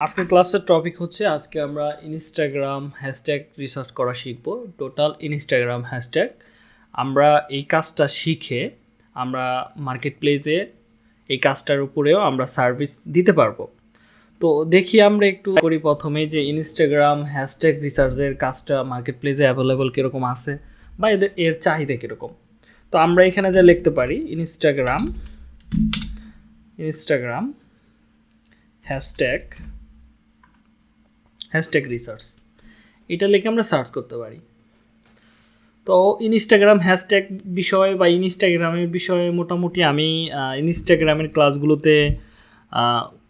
আজকের ক্লাসের টপিক হচ্ছে, আজকে আমরা ইনস্টাগ্রাম হ্যাশট্যাগ রিসার্চ করা শিখব। টোটাল ইনস্টাগ্রাম হ্যাশট্যাগ আমরা এই কাজটা শিখে আমরা মার্কেট প্লেসে এই কাজটার উপরেও আমরা সার্ভিস দিতে পারব। তো দেখি আমরা একটু করি প্রথমে যে ইনস্টাগ্রাম হ্যাশট্যাগ রিসার্চের কাজটা মার্কেট প্লেসে অ্যাভেলেবল কীরকম আছে বা এদের, এর চাহিদা কীরকম। তো আমরা এখানে যা লিখতে পারি Instagram Instagram hashtag hashtag research এটা লিখে আমরা সার্চ করতে পারি। তো ইনস্টাগ্রাম হ্যাশট্যাগ বিষয় বা ইনস্টাগ্রামের বিষয়ে মোটামুটি আমি ইনস্টাগ্রামের ক্লাসগুলোতে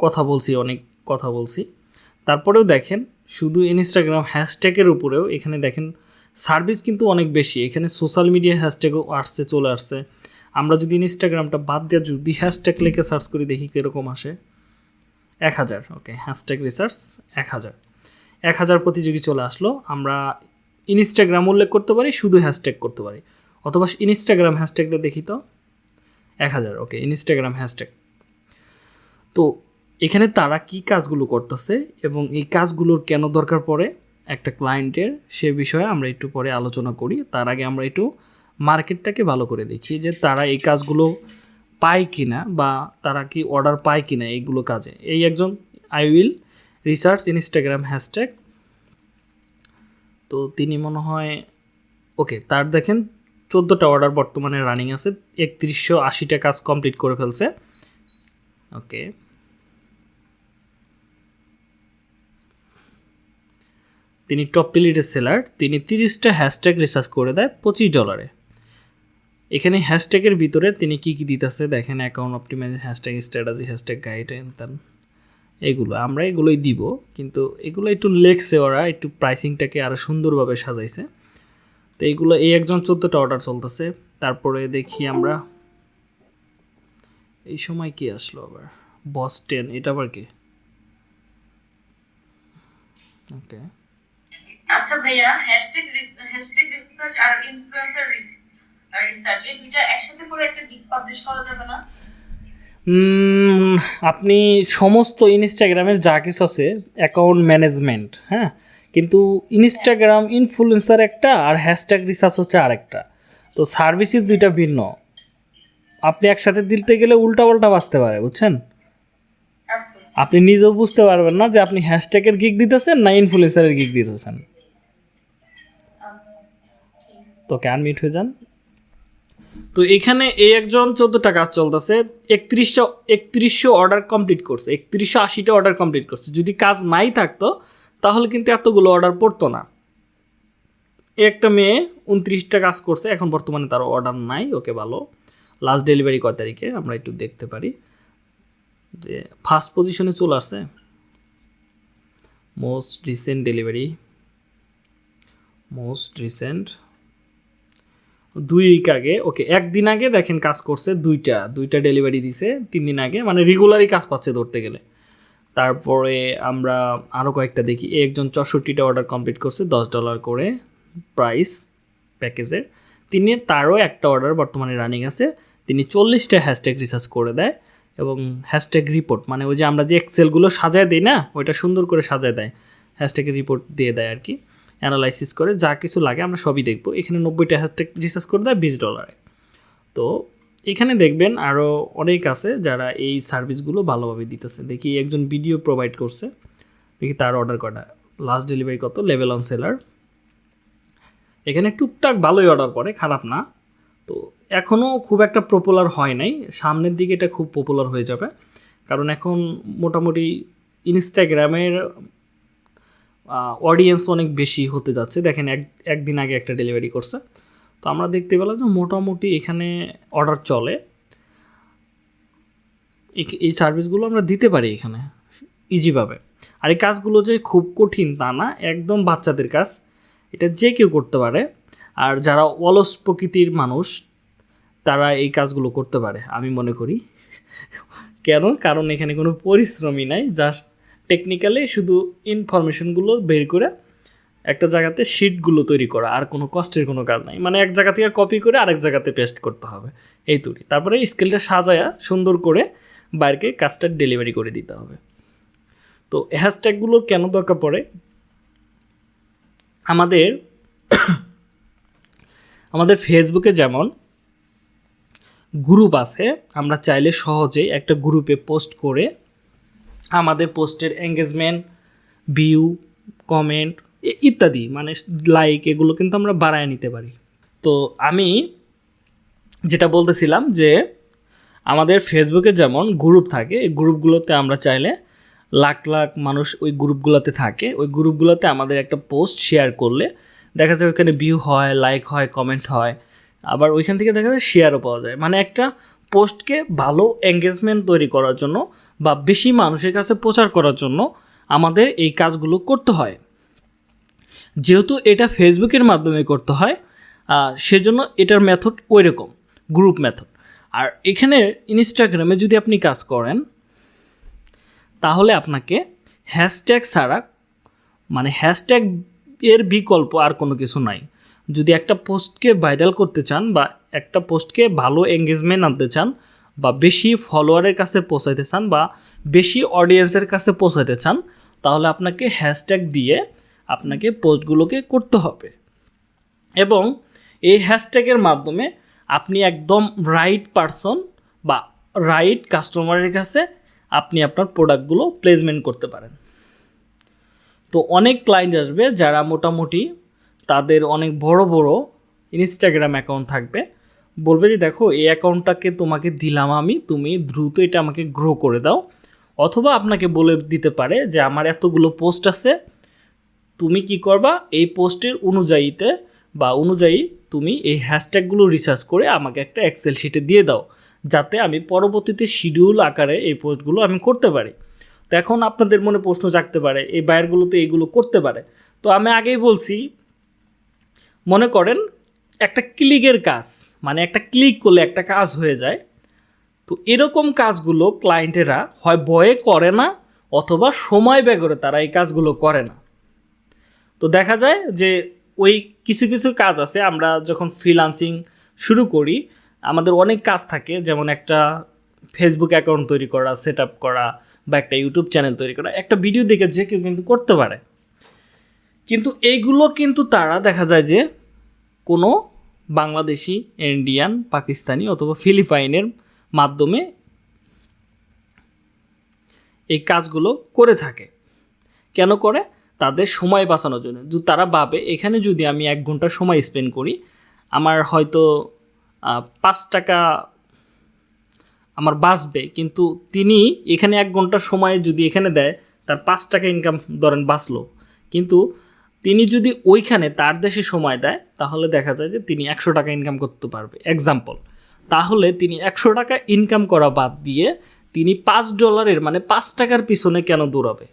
কথা বলছি, অনেক কথা বলছি। তারপরেও দেখেন, শুধু ইনস্টাগ্রাম হ্যাশট্যাগের উপরেও এখানে দেখেন সার্ভিস কিন্তু অনেক বেশি। এখানে সোশ্যাল মিডিয়া হ্যাশট্যাগও আসছে, চলে আসছে। আমরা যদি ইনস্টাগ্রামটা বাদ দিয়ে যদি হ্যাশট্যাগ লিখে সার্চ করি, দেখি কীরকম আসে। এক হাজার ওকে হ্যাশট্যাগ রিসার্চ এক হাজার। এক হাজার প্রতিযোগী চলে আসলো। আমরা ইনস্টাগ্রাম উল্লেখ করতে পারি, শুধু হ্যাশট্যাগ করতে পারি। অথবা ইনস্টাগ্রাম হ্যাশট্যাগটা দেখি তো। এক হাজার, ওকে ইনস্টাগ্রাম হ্যাশট্যাগ তো এখানে তারা কি কাজগুলো করতেছে এবং এই কাজগুলোর কেন দরকার পড়ে একটা ক্লায়েন্টের সে বিষয়ে আমরা একটু পরে আলোচনা করি। তার আগে আমরা একটু মার্কেটটাকে ভালো করে দেখি যে তারা এই কাজগুলো পায় কিনা বা তারা কি অর্ডার পায় কিনা এইগুলো কাজে। এই একজন I will research Instagram hashtag তো তিনি মনে হয় ওকে তার দেখেন চোদ্দোটা অর্ডার বর্তমানে রানিং আছে, একত্রিশশো আশিটা কাজ কমপ্লিট করে ফেলছে। ওকে তিনি টপ পিলিটের সেলার তিনি তিরিশটা হ্যাশট্যাগ রিসার্চ করে দেয় পঁচিশ ডলারে এখানে হ্যাশট্যাগের ভিতরে তিনি কি কি দিতেছে, দেখেন account optimize hashtag strategy hashtag guide তার এগুলো, আমরা এগুলোই দিব, কিন্তু এগুলো একটু লেখছে ওরা, একটু প্রাইসিংটাকে আরও সুন্দরভাবে সাজাইছে। তো এইগুলো এই একজন চোদ্দোটা অর্ডার চলতেছে, তারপরে দেখি আমরা, এই সময় কি আসলো আবার? বস টেন এটা আবার কি? ওকে আচ্ছা ভাইয়া হ্যাশট্যাগ হ্যাশট্যাগ রিসার্চ আর ইনফ্লুয়েন্সার রিসার্চ এই দুইটা একসাথে করে একটা গিগ পাবলিশ করা যাবে না? আপনি সমস্ত ইনস্টাগ্রামের যা কিছু আছে অ্যাকাউন্ট ম্যানেজমেন্ট হ্যাঁ? কিন্তু ইনস্টাগ্রাম ইনফ্লুয়েন্সার একটা আর হ্যাশট্যাগ রিসার্চ হচ্ছে আরেকটা। তো সার্ভিসেস দুইটা ভিন্ন। আপনি একসাথে দিতে গেলে উল্টাপাল্টা বাঁচতে পারে বুঝছেন? আপনি নিজেও বুঝতে পারবেন না যে আপনি হ্যাশট্যাগের গিগ দিতেছেন না ইনফ্লুয়েন্সারের গিগ দিতেছেন। আচ্ছা। তো ক্যান মিট হয়ে যান। তো এখানে এই একজন চোদ্দোটা কাজ চলতেছে, একত্রিশশো একত্রিশশো অর্ডার কমপ্লিট করছে, একত্রিশশো আশিটা অর্ডার কমপ্লিট করছে। যদি কাজ নাই থাকতো, তাহলে কিন্তু এতগুলো অর্ডার পড়তো না। একটা মেয়ে উনত্রিশটা কাজ করছে, এখন বর্তমানে তার অর্ডার নাই, ওকে ভালো। লাস্ট ডেলিভারি কয় তারিখে? আমরা একটু দেখতে পারি। যে ফার্স্ট পজিশনে চলে আসছে। Most recent delivery most recent দুই উইক আগে, ওকে, একদিন আগে দেখেন কাজ করছে দুইটা দুইটা ডেলিভারি দিছে তিন দিন আগে মানে রেগুলারই কাজ পাচ্ছে ধরতে গেলে। তারপরে আমরা আরও কয়েকটা দেখি একজন চৌষট্টিটা অর্ডার কমপ্লিট করছে, দশ ডলার করে প্রাইস প্যাকেজের তিনি তারও একটা অর্ডার বর্তমানে রানিং আছে, তিনি চল্লিশটা হ্যাশট্যাগ রিসার্চ করে দেয় এবং হ্যাশট্যাগ রিপোর্ট মানে ওই যে আমরা যে এক্সেলগুলো সাজায় দিই না, ওইটা সুন্দর করে সাজায় দেয় হ্যাশট্যাগের রিপোর্ট দিয়ে দেয় আর কি। অ্যানালাইসিস করে যা কিছু লাগে আমরা সবই দেখব। এখানে নব্বইটা হ্যাশট্যাগ রিসার্চ করে দেয় বিশ ডলারে তো এখানে দেখবেন আরও অনেক আছে যারা এই সার্ভিসগুলো ভালোভাবে দিতেছে। দেখি একজন ভিডিও প্রোভাইড করছে। দেখি তার অর্ডার কটা লাস্ট ডেলিভারি কত? লেভেল অন সেলার এখানে টুকটাক ভালোই অর্ডার করে, খারাপ না। তো এখনও খুব একটা পপুলার হয় নাই। সামনের দিকে এটা খুব পপুলার হয়ে যাবে। কারণ এখন মোটামুটি ইনস্টাগ্রামের অডিয়েন্স অনেক বেশি হতে যাচ্ছে। দেখেন এক, একদিন আগে একটা ডেলিভারি করছে। তো আমরা দেখতে পেলাম যে মোটামুটি এখানে অর্ডার চলে। এই- সার্ভিসগুলো আমরা দিতে পারি এখানে ইজিভাবে আর এই কাজগুলো যে খুব কঠিন তা না, একদম বাচ্চাদের কাজ। এটা যে কেউ করতে পারে। আর যারা অলস প্রকৃতির মানুষ, তারা এই কাজগুলো করতে পারে, আমি মনে করি। কেন? কারণ এখানে কোনো পরিশ্রমই নাই জাস্ট টেকনিক্যালি শুধু ইনফরমেশনগুলো বের করে একটা জায়গাতে শিটগুলো তৈরি করা, আর কোনো কষ্টের কোনো কাজ নাই। মানে এক জায়গা থেকে কপি করে আরেক জায়গাতে পেস্ট করতে হবে। এই তৈরি। তারপরে স্কেলটা সাজায়া সুন্দর করে বাইরকে কাজটা ডেলিভারি করে দিতে হবে। তো হ্যাশট্যাগুলোর কেন দরকার পড়ে? আমাদের আমাদের ফেসবুকে যেমন গ্রুপ আছে, আমরা চাইলে সহজেই একটা গ্রুপে পোস্ট করে আমাদের পোস্টের এঙ্গেজমেন্ট ভিউ কমেন্ট ইত্যাদি মানে লাইক এগুলো কিন্তু আমরা বাড়ায় নিতে পারি। তো আমি যেটা বলতেছিলাম যে আমাদের ফেসবুকে যেমন গ্রুপ থাকে, এই গ্রুপগুলোতে আমরা চাইলে লাখ লাখ মানুষ ওই গ্রুপগুলোতে থাকে। ওই গ্রুপগুলোতে আমাদের একটা পোস্ট শেয়ার করলে দেখা যায় ওইখানে ভিউ হয় লাইক হয় কমেন্ট হয়। আবার ওইখান থেকে দেখা যায় শেয়ারও পাওয়া যায়। মানে একটা পোস্টকে ভালো এঙ্গেজমেন্ট তৈরি করার জন্য বা বেশি মানুষের কাছে প্রচার করার জন্য আমাদের এই কাজগুলো করতে হয়। যেহেতু এটা ফেসবুকের মাধ্যমে করতে হয় সেজন্য এটার মেথড ওই রকম গ্রুপ মেথড আর এখানে ইনস্টাগ্রামে যদি আপনি কাজ করেন, তাহলে আপনাকে হ্যাশট্যাগ ছাড়া মানে হ্যাশট্যাগ এর বিকল্প আর কোনো কিছু নাই। যদি একটা পোস্টকে ভাইরাল করতে চান বা একটা পোস্টকে ভালো এঙ্গেজমেন্ট আনতে চান বা বেশি ফলোয়ারের কাছে পৌঁছাইতে চান বা বেশি অডিয়েন্সের কাছে পৌঁছাইতে চান, তাহলে আপনাকে হ্যাশট্যাগ দিয়ে আপনাকে পোস্টগুলোকে করতে হবে। এবং এই হ্যাশট্যাগের মাধ্যমে আপনি একদম রাইট পারসন বা রাইট কাস্টমারের কাছে আপনি আপনার প্রোডাক্টগুলো প্লেসমেন্ট করতে পারেন। তো অনেক ক্লায়েন্ট আসবে যারা মোটামুটি তাদের অনেক বড় বড় ইনস্টাগ্রাম অ্যাকাউন্ট থাকবে। বলবে যে দেখো, এই অ্যাকাউন্টটাকে তোমাকে দিলাম আমি, তুমি দ্রুত এটা আমাকে গ্রো করে দাও। অথবা আপনাকে বলে দিতে পারে যে আমার এতগুলো পোস্ট আছে, তুমি কি করবা? এই পোস্টের অনুযায়ীতে বা অনুযায়ী তুমি এই হ্যাশট্যাগুলো রিসার্চ করে আমাকে একটা এক্সেল শিটে দিয়ে দাও, যাতে আমি পরবর্তীতে শিডিউল আকারে এই পোস্টগুলো আমি করতে পারি। তো এখন আপনাদের মনে প্রশ্ন জাগতে পারে, এই বায়ারগুলো তো এইগুলো করতে পারে। তো আমি আগেই বলছি, মনে করেন একটা ক্লিকের কাজ। মানে একটা ক্লিক করলে একটা কাজ হয়ে যায়। তো এরকম কাজগুলো ক্লায়েন্টেরা হয় ভয়ে করে না অথবা সময় ব্যয় করে তারা এই কাজগুলো করে না। তো দেখা যায় যে ওই কিছু কিছু কাজ আছে, আমরা যখন ফ্রিলান্সিং শুরু করি, আমাদের অনেক কাজ থাকে, যেমন একটা ফেসবুক অ্যাকাউন্ট তৈরি করা সেট আপ করা বা একটা ইউটিউব চ্যানেল তৈরি করা, একটা ভিডিও দেখে যে কেউ কিন্তু করতে পারে। কিন্তু এইগুলো কিন্তু তারা দেখা যায় যে কোনো বাংলাদেশি, ইন্ডিয়ান, পাকিস্তানি অথবা ফিলিপাইনের মাধ্যমে এই কাজগুলো করে থাকে। কেন করে? তাদের সময় বাঁচানোর জন্য। তারা ভাবে, এখানে যদি আমি এক ঘণ্টা সময় স্পেন্ড করি, আমার হয়তো পাঁচ টাকা আমার বাঁচবে। কিন্তু তিনি এখানে এক ঘণ্টা সময় যদি এখানে দেয়, তার পাঁচ টাকা ইনকাম ধরেন বাঁচলো। কিন্তু তিনি যদি ওইখানে তার দেশে সময় দেয়, তাহলে দেখা যায় যে তিনি একশো টাকা ইনকাম করতে পারবে। এক্সাম্পল তাহলে তিনি একশো টাকা ইনকাম করা বাদ দিয়ে তিনি পাঁচ ডলারের মানে পাঁচ টাকার পিছনে কেন দৌড়াবে?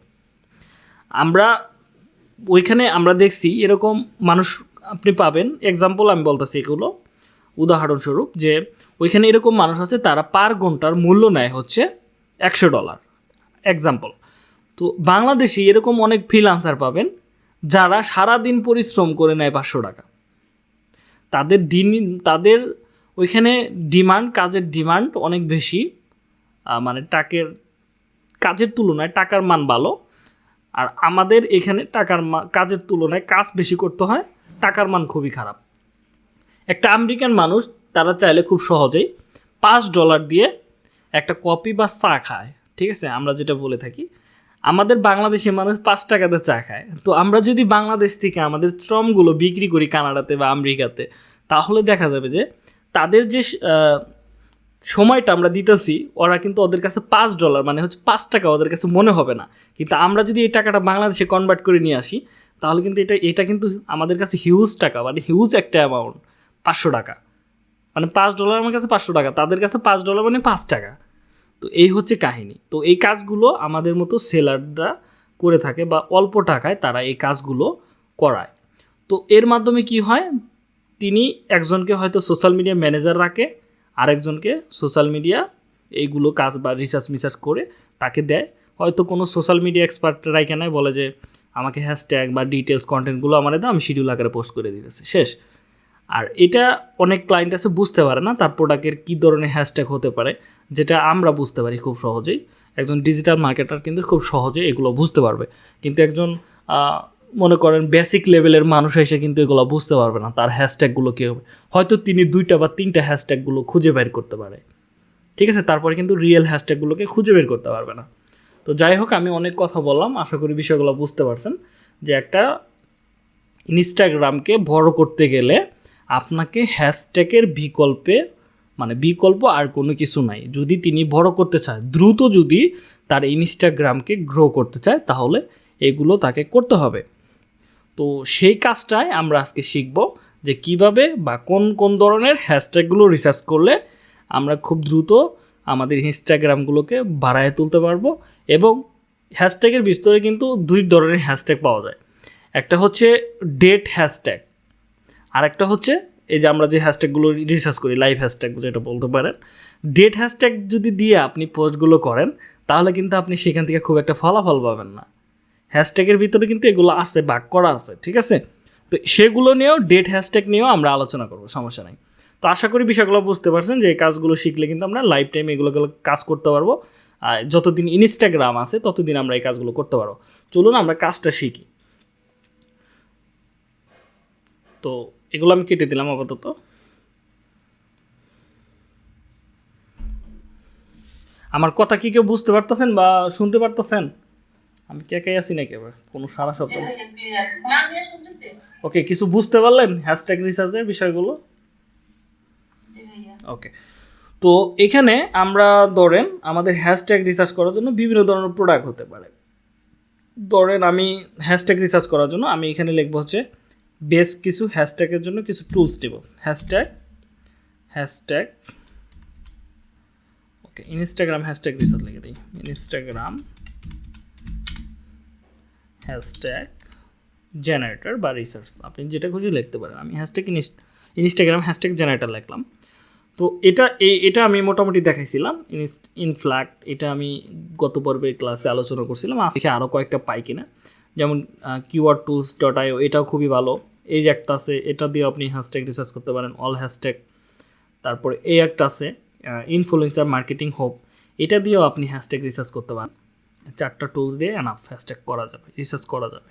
আমরা ওইখানে আমরা দেখছি এরকম মানুষ আপনি পাবেন। এক্সাম্পল আমি বলতেছি এগুলো। উদাহরণস্বরূপ যে ওইখানে এরকম মানুষ আছে, তারা পার ঘণ্টার মূল্য নেয় হচ্ছে একশো ডলার। এক্সাম্পল তো বাংলাদেশে এরকম অনেক ফ্রিলান্সার পাবেন। যারা সারা দিন পরিশ্রম করে নেয় পাঁচশো টাকা। তাদের দিন, তাদের ওইখানে ডিমান্ড, কাজের ডিমান্ড অনেক বেশি। মানে টাকের, কাজের তুলনায় টাকার মান ভালো। আর আমাদের এখানে টাকার কাজের তুলনায় কাজ বেশি করতে হয়, টাকার মান খুবই খারাপ। একটা আমেরিকান মানুষ, তারা চাইলে খুব সহজেই পাঁচ ডলার দিয়ে একটা কপি বা চা খায়, ঠিক আছে? আমরা যেটা বলে থাকি। আমাদের বাংলাদেশি মানুষ পাঁচ টাকাতে চা খায়। তো আমরা যদি বাংলাদেশ থেকে আমাদের শ্রমগুলো বিক্রি করি কানাডাতে বা আমেরিকাতে, তাহলে দেখা যাবে যে তাদের যে সময়টা আমরা দিতেছি, ওরা কিন্তু ওদের কাছে পাঁচ ডলার মানে হচ্ছে পাঁচ টাকা ওদের কাছে মনে হবে না। কিন্তু আমরা যদি এই টাকাটা বাংলাদেশে কনভার্ট করে নিয়ে আসি, তাহলে কিন্তু এটা এটা কিন্তু আমাদের কাছে হিউজ টাকা মানে হিউজ একটা অ্যামাউন্ট পাঁচশো টাকা। মানে পাঁচ ডলার আমার কাছে পাঁচশো টাকা, তাদের কাছে পাঁচ ডলার মানে পাঁচ টাকা। তো এই হচ্ছে কাহিনী। তো এই কাজগুলো আমাদের মতো সেলাররা করে থাকে বা অল্প টাকায় তারা এই কাজগুলো করায়। তো এর মাধ্যমে কি হয়? তিনি একজনকে হয়তো সোশ্যাল মিডিয়া ম্যানেজার রাখে, আরেকজনকে সোশ্যাল মিডিয়া এইগুলো কাজ বা রিসার্চ মিসার্চ করে তাকে দেয়। হয়তো কোনো সোশ্যাল মিডিয়া এক্সপার্ট রাইকে বলে যে, আমাকে হ্যাশট্যাগ বা ডিটেলস কন্টেন্টগুলো আমার দাও, আমি শিডিউল আকারে পোস্ট করে দিতেছি। শেষ। আর এটা অনেক ক্লায়েন্ট আছে বুঝতে পারে না তার প্রোডাক্টের কী ধরনের হ্যাশট্যাগ হতে পারে, যেটা আমরা বুঝতে পারি খুব সহজেই। একজন ডিজিটাল মার্কেটার কিন্তু খুব সহজে এগুলো বুঝতে পারবে। কিন্তু একজন মনে করেন বেসিক লেভেলের মানুষ এসে কিন্তু এগুলো বুঝতে পারবে না তার হ্যাশট্যাগুলো কী হবে। হয়তো তিনি দুইটা বা তিনটা হ্যাশট্যাগুলো খুঁজে বের করতে পারে। ঠিক আছে? তারপরে কিন্তু রিয়েল হ্যাশট্যাগুলোকে খুঁজে বের করতে পারবে না। তো যাই হোক, আমি অনেক কথা বললাম, আশা করি বিষয়গুলো বুঝতে পারছেন। যে একটা ইনস্টাগ্রামকে বড় করতে গেলে আপনাকে হ্যাশট্যাগের বিকল্পে মানে বিকল্প আর কোনো কিছু নাই। যদি তিনি বড় করতে চায়, দ্রুত যদি তার ইনস্টাগ্রামকে গ্রো করতে চায়, তাহলে এগুলো তাকে করতে হবে। তো সেই কাজটাই আমরা আজকে শিখব যে কীভাবে বা কোন কোন ধরনের হ্যাশট্যাগুলো রিসার্চ করলে আমরা খুব দ্রুত আমাদের ইনস্টাগ্রামগুলোকে বাড়ায় তুলতে পারব এবং হ্যাশট্যাগের বিস্তরে কিন্তু দুই ধরনের হ্যাশট্যাগ পাওয়া যায়। একটা হচ্ছে ডেট হ্যাশট্যাগ আর একটা হচ্ছে, এই যে আমরা যে হ্যাশট্যাগুলো রিসার্চ করি লাইভ হ্যাশট্যাগ যেটা বলতে পারেন ডেট হ্যাশট্যাগ যদি দিয়ে আপনি পোস্টগুলো করেন, তাহলে কিন্তু আপনি সেখান থেকে খুব একটা ফলাফল পাবেন না। হ্যাশট্যাগের ভিতরে কিন্তু এগুলো আছে, বাক করা আছে, ঠিক আছে? তো সেগুলো নিয়েও ডেট হ্যাশট্যাগ নিয়েও আমরা আলোচনা করব, সমস্যা নাই। তো আশা করি বিষয়গুলো বুঝতে পারছেন যে এই কাজগুলো শিখলে কিন্তু আমরা লাইফ টাইম এগুলো কাজ করতে পারব, আর যতদিন ইনস্টাগ্রাম আছে, ততদিন আমরা এই কাজগুলো করতে পারব। চলুন আমরা কাজটা শিখি। তো এগুলো আমি কেটে দিলাম আপাতত। আমার কথা কি কেউ বুঝতে পারতেছেন বা শুনতে পারতেছেন? আমি কে আছি নাকি এবার? কোনো সারা শব্দ? ওকে কিছু বুঝতে পারলেন হ্যাশট্যাগ রিসার্চের বিষয়গুলো? ওকে তো এখানে আমরা ধরেন আমাদের হ্যাশট্যাগ রিসার্চ করার জন্য বিভিন্ন ধরনের প্রোডাক্ট হতে পারে। ধরেন আমি হ্যাশট্যাগ রিসার্চ করার জন্য আমি এখানে লিখব হচ্ছে বেশ কিছু হ্যাশট্যাগের জন্য কিছু টুলস দেব। Hashtag hashtag, okay Instagram hashtag research লিখে দিই। ইনস্টাগ্রাম হ্যাশট্যাগ জেনারেটর বা রিসার্চ আপনি যেটা খুশি লিখতে পারেন। আমি হ্যাশট্যাগ ইনস্টাগ্রাম হ্যাশট্যাগ জেনারেটর লিখলাম। তো এটা, এই, এটা আমি মোটামুটি দেখাইছিলাম। ইনফ্ল্যাক্ট এটা আমি গত পর্বের ক্লাসে আলোচনা করছিলাম। আজকে আরও কয়েকটা পাই কিনা। যেমন কিওয়ার্ড টুলস ডট আইও এটাও খুবই ভালো। এই যে একটা আছে, এটা দিয়ে আপনি হ্যাশট্যাগ রিসার্চ করতে পারেন অল হ্যাশট্যাগ তারপর এই একটা আছে ইনফ্লুয়েন্সার মার্কেটিং হোপ এটা দিয়েও আপনি হ্যাশট্যাগ রিসার্চ করতে পারেন। চারটা টুলস দিয়ে এনাফ হ্যাশট্যাগ করা যাবে রিসার্চ করা যাবে।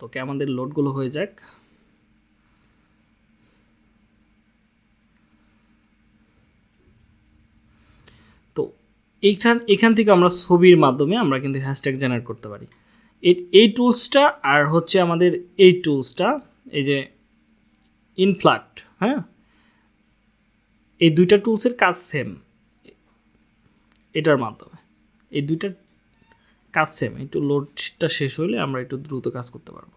তো তোকে আমাদের লোডগুলো হয়ে যাক তো এইখান এখান থেকে আমরা ছবির মাধ্যমে আমরা কিন্তু হ্যাশট্যাগ জেনারেট করতে পারি। এই টুলসটা আর হচ্ছে আমাদের এই টুলসটা এই যে ইনফ্লাক্ট হ্যাঁ? এই দুইটা টুলসের কাজ সেম এটার মাধ্যমে। এই দুইটা কাজ সেম একটু লোডটা শেষ হলে আমরা একটু দ্রুত কাজ করতে পারব।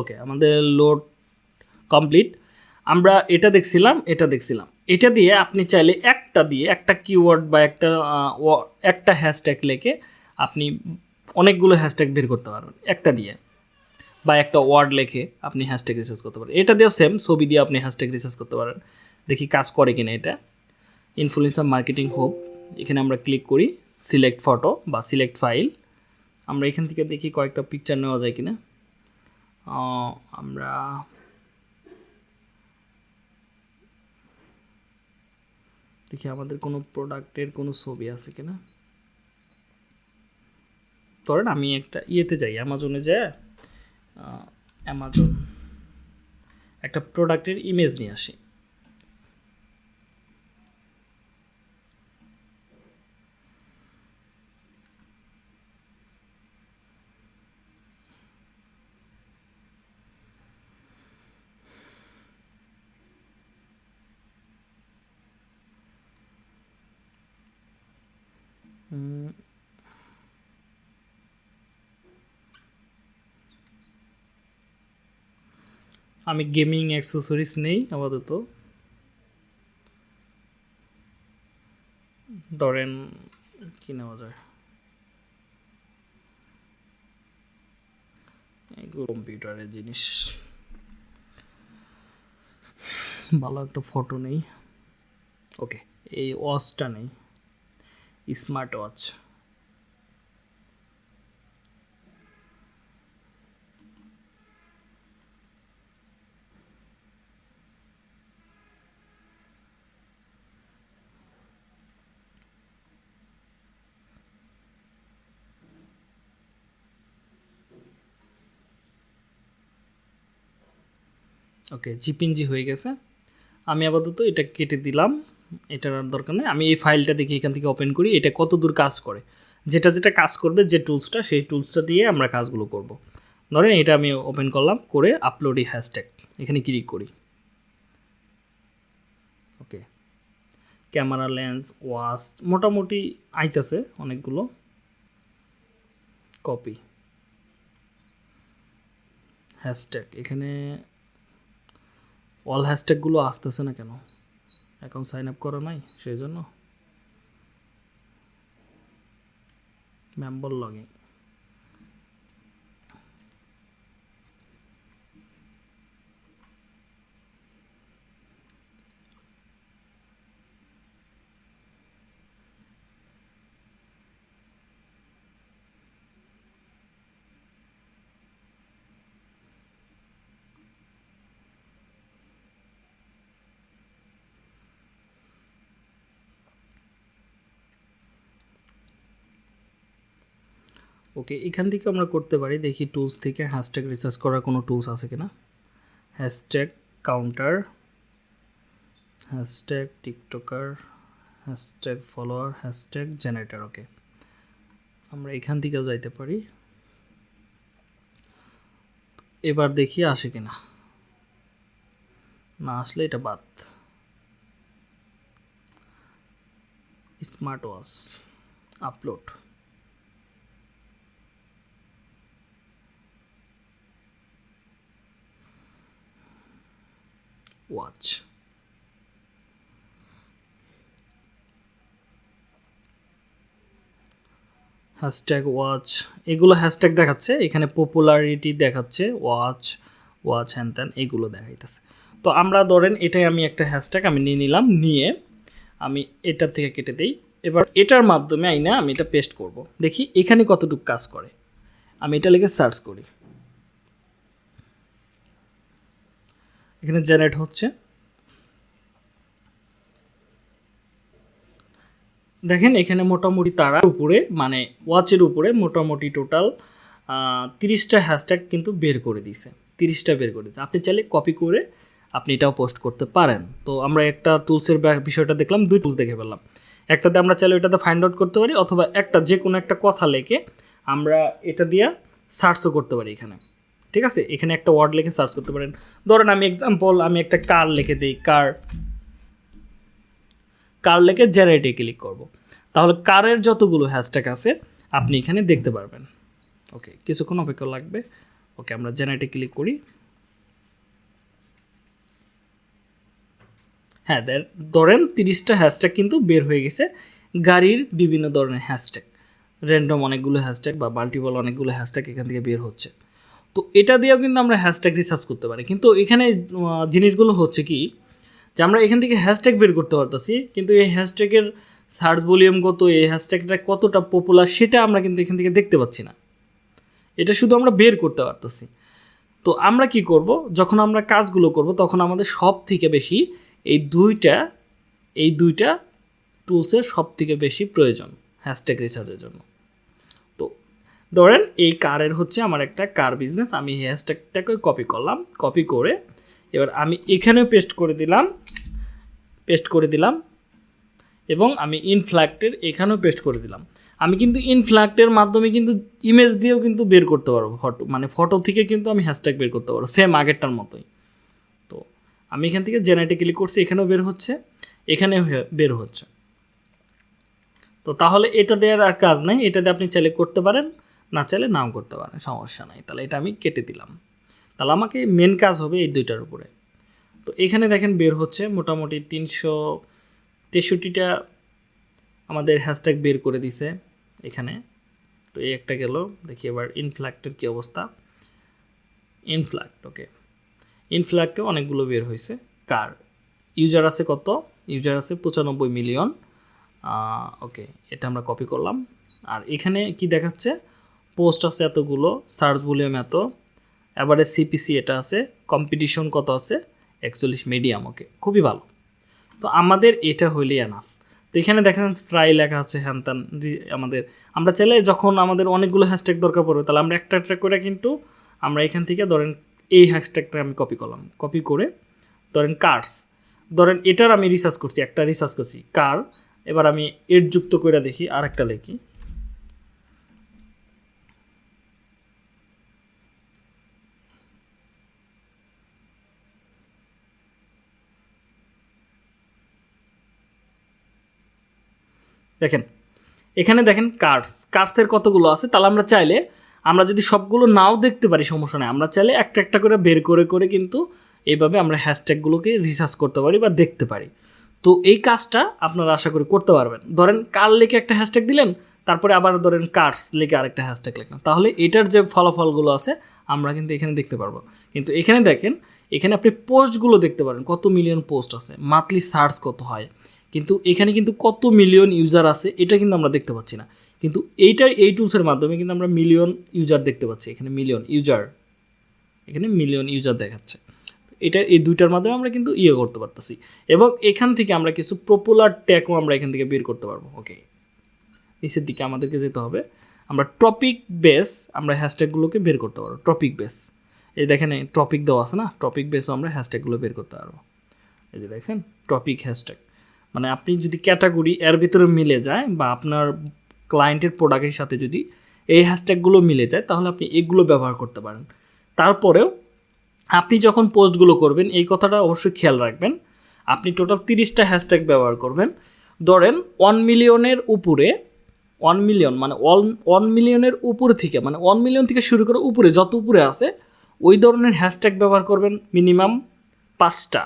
ওকে আমাদের লোড কমপ্লিট আমরা এটা দেখছিলাম এটা দেখছিলাম। এটা দিয়ে আপনি চাইলে একটা দিয়ে একটা কিওয়ার্ড বা একটা একটা হ্যাশট্যাগ লেখে আপনি অনেকগুলো হ্যাশট্যাগ বের করতে পারবেন। একটা দিয়ে বা একটা ওয়ার্ড লেখে আপনি হ্যাশট্যাগ রিসার্চ করতে পারেন এটা দিয়ে সেম ছবি দিয়ে আপনি হ্যাশট্যাগ রিসার্চ করতে পারেন। দেখি কাজ করে কিনা এটা। ইনফ্লুয়েন্সার মার্কেটিং হোপ এখানে আমরা ক্লিক করি সিলেক্ট ফটো বা সিলেক্ট ফাইল আমরা এখান থেকে দেখি কয়েকটা পিকচার নেওয়া যায় কিনা। আমরা দেখি আমাদের কোনো প্রোডাক্টের কোনো ছবি আছে কিনা। ধরেন আমি একটা ইয়েতে যাই অ্যামাজনে যাই অ্যামাজন একটা প্রোডাক্টের ইমেজ নিয়ে আসি। আমি গেমিং অ্যাক্সেসরিজ নেই আপাতত। ধরেন, কি নেওয়া যায়? কম্পিউটারের জিনিস। ভালো একটা ফটো নেই। ওকে, এই ওয়াচটা নেই। Smart watch. ওকে জিপিনজি হয়ে গেছে। আমি আপাতত এটা কেটে দিলাম। এটার দরকার নেই। আমি এই ফাইলটা দেখি এখান থেকে ওপেন করি। এটা কত দূর কাজ করে? যেটা যেটা কাজ করবে, যে টুলসটা, সেই টুলসটা দিয়ে আমরা কাজগুলো করব। ধরেন এটা আমি ওপেন করলাম, করে আপলোডই হ্যাশট্যাগ এখানে ক্লিক করি। ওকে। ক্যামেরা লেন্স ওয়াশ মোটামুটি আইতেছে অনেকগুলো। কপি হ্যাশট্যাগ এখানে অল হ্যাশট্যাগুলো আসতেছে না কেন? অ্যাকাউন্ট সাইন আপ করা নাই সেই জন্য। মেম্বার লগিং ওকে এখান থেকে আমরা করতে পারি, দেখি টুলস থেকে হ্যাশট্যাগ রিসার্চ করার কোনো টুলস আছে কিনা। Hashtag counter hashtag TikToker hashtag follower hashtag generator okay আমরা এখান থেকেও যাইতে পারি। এবার দেখি আসে কিনা। না আসলে এটা বাদ। Smart watch upload watch hashtag watch এগুলো হ্যাশট্যাগ দেখাচ্ছে, এখানে পপুলারিটি দেখাচ্ছে ওয়াচ ওয়াচ হ্যান ত্যান এগুলো দেখাইতেছে। তো আমরা ধরেন এটাই আমি একটা হ্যাশট্যাগ আমি নিয়ে নিলাম, নিয়ে আমি এটার থেকে কেটে দিই। এবার এটার মাধ্যমে আইনা আমি এটা পেস্ট করব। দেখি এখানে কতটুকু কাজ করে। আমি এটা লিখে সার্চ করি। এখানে জেনারেট হচ্ছে। দেখেন এখানে মোটামুটি তারা উপরে মানে ওয়াচের উপরে মোটামুটি টোটাল তিরিশটা হ্যাশট্যাগ কিন্তু বের করে দিছে তিরিশটা বের করে দিছে আপনি চাইলে কপি করে আপনি এটাও পোস্ট করতে পারেন। তো আমরা একটা টুলসের বিষয়টা দেখলাম, দুই টুলস দেখে ফেললাম। একটাতে আমরা চাইলে ওইটাতে ফাইন্ড আউট করতে পারি, অথবা একটা যে কোনো একটা কথা লেখে আমরা এটা দিয়ে সার্চও করতে পারি এখানে। ঠিক আছে? এখানে একটা ওয়ার্ড লিখে সার্চ করতে পারেন। ধরেন আমি এক্সাম্পল আমি একটা কার লিখে দিই কার কার লেখে জেনারেটে ক্লিক করব। তাহলে কারের যতগুলো হ্যাশট্যাগ আছে, আপনি এখানে দেখতে পারবেন। ওকে কিছুক্ষণ অপেক্ষা লাগবে। ওকে আমরা জেনারেটে ক্লিক করি। হ্যাঁ ধরেন তিরিশটা হ্যাশট্যাগ কিন্তু বের হয়ে গেছে। গাড়ির বিভিন্ন ধরনের হ্যাশট্যাগ র্যান্ডম অনেকগুলো হ্যাশট্যাগ বা মাল্টিপল অনেকগুলো হ্যাশট্যাগ এখান থেকে বের হচ্ছে। তো এটা দিয়েও কিন্তু আমরা হ্যাশট্যাগ রিসার্চ করতে পারি। কিন্তু এখানে জিনিসগুলো হচ্ছে কি, যে আমরা এখান থেকে হ্যাশট্যাগ বের করতে পারতেছি, কিন্তু এই হ্যাশট্যাগের সার্চ ভলিউম কত, এই হ্যাশট্যাগটা কতটা পপুলার সেটা আমরা কিন্তু এখান থেকে দেখতে পাচ্ছি না। এটা শুধু আমরা বের করতে পারতেছি। তো আমরা কি করব, যখন আমরা কাজগুলো করব, তখন আমাদের সব থেকে বেশি এই দুইটা এই দুইটা টুলসের সব থেকে বেশি প্রয়োজন হ্যাশট্যাগ রিসার্চের জন্য। ধরেন এই কারের হচ্ছে আমার একটা কার বিজনেস আমি হ্যাশট্যাগটাকে কপি করলাম কপি করে এবার আমি এখানেও পেস্ট করে দিলাম পেস্ট করে দিলাম এবং আমি ইনফ্ল্যাক্টের এখানেও পেস্ট করে দিলাম। আমি কিন্তু ইনফ্ল্যাক্টের মাধ্যমে কিন্তু ইমেজ দিয়েও কিন্তু বের করতে পারব ফটো মানে ফটো থেকে কিন্তু আমি হ্যাশট্যাগ বের করতে পারব সেম আগেরটার মতোই। তো আমি এখান থেকে জেনেটিক্যালি করছি, এখানেও বের হচ্ছে, এখানেও বের হচ্ছে। তো তাহলে এটা দেওয়ার আর কাজ নাই, এটা দিয়ে আপনি চাইলে করতে পারেন। না চাইলে নাও করতে পারেন, সমস্যা নাই। তাহলে এটা আমি কেটে দিলাম। তাহলে আমাকে মেন কাজ হবে এই দুইটার উপরে। তো এখানে দেখেন বের হচ্ছে মোটামুটি তিনশো তেষট্টিটা আমাদের হ্যাশট্যাগ বের করে দিছে এখানে। তো এই একটা গেল, দেখি এবার ইনফ্ল্যাক্টের কী অবস্থা। ইনফ্ল্যাক্ট ওকে ইনফ্ল্যাক্টে অনেকগুলো বের হয়েছে। কার? ইউজার আছে কত? ইউজার আছে পঁচানব্বই মিলিয়ন ওকে এটা আমরা কপি করলাম। আর এখানে কি দেখাচ্ছে? পোস্ট আছে এতগুলো, সার্চ ভলিউম এত। এবারে সিপিসি এটা আছে কম্পিটিশন কত আছে? একচল্লিশ মিডিয়াম ওকে খুবই ভালো। তো আমাদের এটা হইলেই এনাফ তো এখানে দেখেন প্রায় লেখা আছে, হ্যান ত্যান আমাদের। আমরা চাইলে যখন আমাদের অনেকগুলো হ্যাশট্যাগ দরকার পড়বে, তাহলে আমরা একটা একটা করে কিন্তু আমরা এখান থেকে ধরেন এই হ্যাশট্যাগটা আমি কপি করলাম। কপি করে ধরেন কার্স ধরেন এটার আমি রিসার্চ করছি, একটা রিসার্চ করছি কার এবার আমি এর যুক্ত করে দেখি আর একটা লিখি। দেখেন, এখানে দেখেন কার্ডস কার্ডসের কতগুলো আছে? তাহলে আমরা চাইলে, আমরা যদি সবগুলো নাও দেখতে পারি, সমস্যা নেই। আমরা চাইলে একটা একটা করে বের করে করে কিন্তু এইভাবে আমরা হ্যাশট্যাগুলোকে রিসার্চ করতে পারি বা দেখতে পারি। তো এই কাজটা আপনারা আশা করি করতে পারবেন। ধরেন কার লিখে একটা হ্যাশট্যাগ দিলেন, তারপরে আবার ধরেন কার্ডস লিখে আরেকটা হ্যাশট্যাগ লিখলেন তাহলে এটার যে ফলাফলগুলো আছে, আমরা কিন্তু এখানে দেখতে পারব। কিন্তু এখানে দেখেন, এখানে আপনি পোস্টগুলো দেখতে পারেন। কত মিলিয়ন পোস্ট আছে? মান্থলি সার্চ কত হয়? কিন্তু এখানে কিন্তু কত মিলিয়ন ইউজার আছে, এটা কিন্তু আমরা দেখতে পাচ্ছি না। কিন্তু এইটার এই টুলসের মাধ্যমে কিন্তু আমরা মিলিয়ন ইউজার দেখতে পাচ্ছি, এখানে মিলিয়ন ইউজার এখানে মিলিয়ন ইউজার দেখাচ্ছে। এটা এই দুইটার মাধ্যমে আমরা কিন্তু ইয়ে করতে পারতেছি। এবং এখান থেকে আমরা কিছু পপুলার ট্যাগও আমরা এখান থেকে বের করতে পারব ওকে নিচের দিকে আমাদেরকে যেতে হবে। আমরা টপিক বেস আমরা হ্যাশট্যাগুলোকে বের করতে পারব টপিক বেস এই দেখেন টপিক দেওয়া আছে না টপিক বেসও আমরা হ্যাশট্যাগুলো বের করতে পারব। এই যে দেখেন টপিক হ্যাশট্যাগ মানে আপনি যদি ক্যাটাগরি এর ভিতরে মিলে যায় বা আপনার ক্লায়েন্টের প্রোডাক্টের সাথে যদি এই হ্যাশট্যাগুলো মিলে যায়, তাহলে আপনি এগুলো ব্যবহার করতে পারেন। তারপরেও আপনি যখন পোস্টগুলো করবেন, এই কথাটা অবশ্যই খেয়াল রাখবেন। আপনি টোটাল তিরিশটা হ্যাশট্যাগ ব্যবহার করবেন। ধরেন ওয়ান মিলিয়নের উপরে ওয়ান মিলিয়ন মানে ওয়ান ওয়ান মিলিয়নের উপরে থেকে মানে ওয়ান মিলিয়ন থেকে শুরু করে উপরে, যত উপরে আছে, ওই ধরনের হ্যাশট্যাগ ব্যবহার করবেন মিনিমাম পাঁচটা।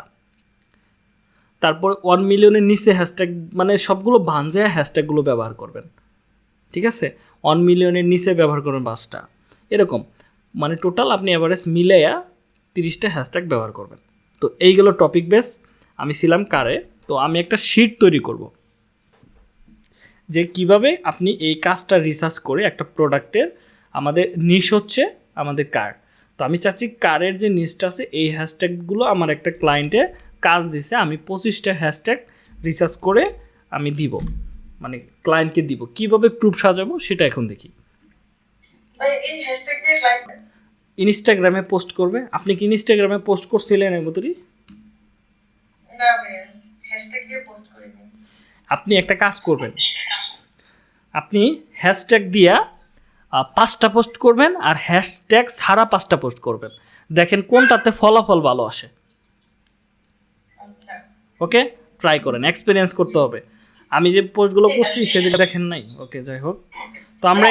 তারপর ওয়ান মিলিয়নের নিচে হ্যাশট্যাগ মানে সবগুলো ভাঞ্জায় হ্যাশট্যাগুলো ব্যবহার করবেন। ঠিক আছে? ওয়ান মিলিয়নের নিচে ব্যবহার করবেন পাঁচটা। এরকম। মানে টোটাল আপনি অ্যাভারেজ মিলাইয়া তিরিশটা হ্যাশট্যাগ ব্যবহার করবেন। তো এইগুলো টপিক বেস আমি ছিলাম কারে? তো আমি একটা শিট তৈরি করব। যে কীভাবে আপনি এই কাজটা রিসার্চ করে একটা প্রোডাক্টের আমাদের নিশ হচ্ছে আমাদের কার। তো আমি চাচ্ছি কারের যে নিশটা আছে, এই হ্যাশট্যাগুলো আমার একটা ক্লায়েন্টে কাজ দিছে আমি পঁচিশটা হ্যাশট্যাগ রিসার্চ করে আমি দিব। মানে ক্লায়েন্টকে দিব। কীভাবে প্রুফ সাজাবো সেটা এখন দেখি। ইনস্টাগ্রামে পোস্ট করবে। আপনি কি ইনস্টাগ্রামে পোস্ট করছিলেন করিনি। আপনি একটা কাজ করবেন। আপনি হ্যাশট্যাগ দিয়া পাঁচটা পোস্ট করবেন আর হ্যাশট্যাগ ছাড়া পাঁচটা পোস্ট করবেন। দেখেন কোনটাতে ফলাফল ভালো আসে। ওকে ট্রাই করেন এক্সপিরিয়েন্স করতে হবে। আমি যে পোস্টগুলো করছি সেদিকে দেখেন নাই। ওকে যাই হোক। তো আমরা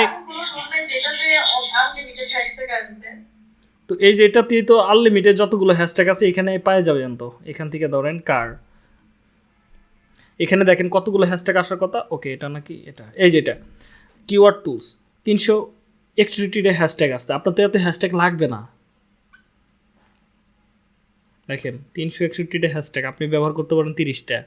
তো এই যে এটাতেই তো আনলিমিটেড যতগুলো হ্যাশট্যাগ আছে এখানে পাওয়া যাবেন তো এখান থেকে ধরেন কার। এখানে দেখেন কতগুলো হ্যাশট্যাগ আসার কথা। ওকে এটা নাকি এটা। এই যে এটা। কিওয়ার্ড টুলস তিনশো একষট্টিটা হ্যাশট্যাগ আসছে আপনার তো এত হ্যাশট্যাগ লাগবে না। দেখেন তিনশো একষট্টিটা হ্যাশট্যাগ আপনি ব্যবহার করতে পারেন তিরিশটা।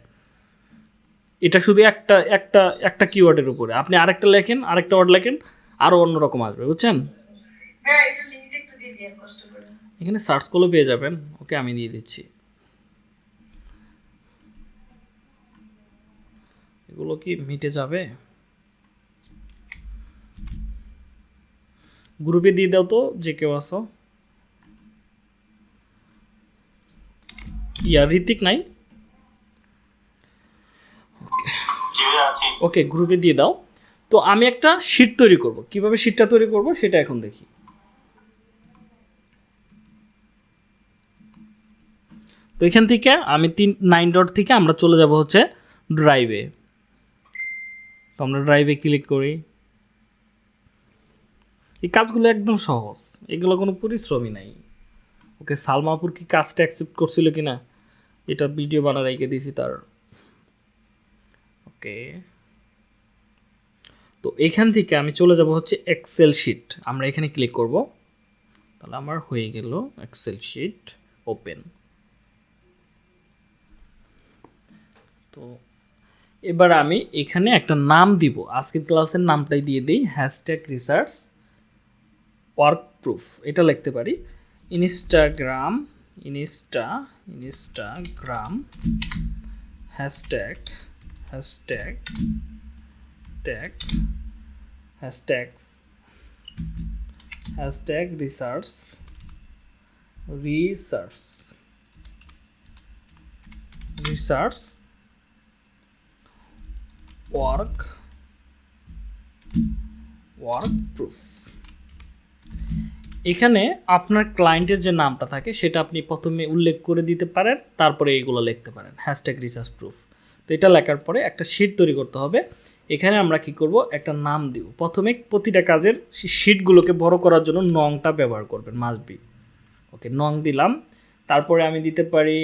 এটা শুধু একটা একটা একটা কিওয়ার্ডের উপরে। আপনি আরেকটা লেখেন আরেকটা ওয়ার্ড লেখেন আরও অন্যরকম আসবে বুঝছেন? হ্যাঁ এখানে সার্চ করলেও পেয়ে যাবেন। ওকে আমি দিয়ে দিচ্ছি। এগুলো কি মিটে যাবে? গ্রুপে দিয়ে দাও তো যে কেউ আসো ঋতিক নাই ওকে গ্রুপে দিয়ে দাও। তো আমি একটা শিট তৈরি করব। কীভাবে শিটটা তৈরি করব সেটা এখন দেখি। তো এখান থেকে আমি তিন নাইন ডট থেকে আমরা চলে যাব হচ্ছে ড্রাইভে তো আমরা ড্রাইভে ক্লিক করি। এই কাজগুলো একদম সহজ। এগুলো কোনো পরিশ্রমই নাই। ওকে সালমাপুর কি কাজটা অ্যাকসেপ্ট করছিল কি না এটা ভিডিও বানা রেখে দিয়েছি তার। ওকে। তো এখান থেকে আমি চলে যাব হচ্ছে এক্সেল শিট আমরা এখানে ক্লিক করব। তাহলে আমার হয়ে গেল এক্সেল শিট ওপেন তো এবার আমি এখানে একটা নাম দিব। আজকের ক্লাসের নামটাই দিয়ে দিই। হ্যাশট্যাগ রিসার্চ ওয়ার্ক প্রুফ এটা লিখতে পারি। Instagram insta instagram hashtag hashtag tag hashtags hashtag research research research work work proof. এখানে আপনার ক্লায়েন্টের যে নামটা থাকে, সেটা আপনি প্রথমে উল্লেখ করে দিতে পারেন, তারপরে এইগুলো লিখতে পারেন। হ্যাশট্যাগ রিসার্চ প্রুফ তো এটা লেখার পরে একটা শিট তৈরি করতে হবে। এখানে আমরা কি করব? একটা নাম দিব। প্রথমে প্রতিটা কাজের শিটগুলোকে বড় করার জন্য নংটা ব্যবহার করবেন মাস্ট বি ওকে নং দিলাম। তারপরে আমি দিতে পারি